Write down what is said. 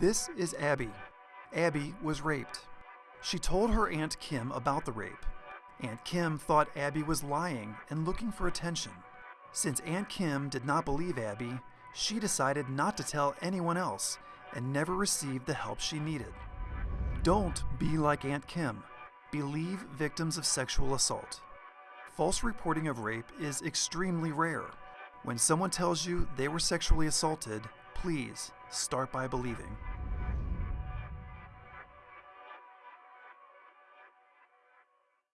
This is Abby. Abby was raped. She told her Aunt Kim about the rape. Aunt Kim thought Abby was lying and looking for attention. Since Aunt Kim did not believe Abby, she decided not to tell anyone else and never received the help she needed. Don't be like Aunt Kim. Believe victims of sexual assault. False reporting of rape is extremely rare. When someone tells you they were sexually assaulted, please start by believing.